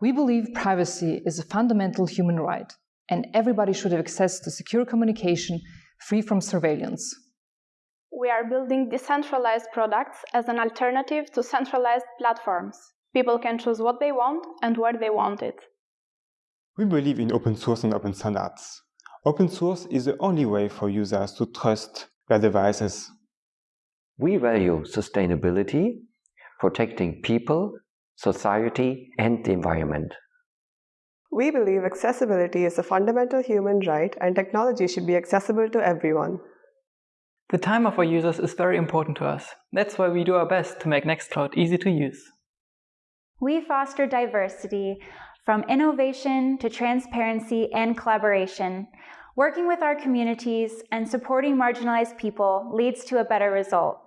We believe privacy is a fundamental human right, and everybody should have access to secure communication free from surveillance. We are building decentralized products as an alternative to centralized platforms. People can choose what they want and where they want it. We believe in open source and open standards. Open source is the only way for users to trust their devices. We value sustainability, protecting people, society, and the environment. We believe accessibility is a fundamental human right and technology should be accessible to everyone. The time of our users is very important to us. That's why we do our best to make Nextcloud easy to use. We foster diversity from innovation to transparency and collaboration. Working with our communities and supporting marginalized people leads to a better result.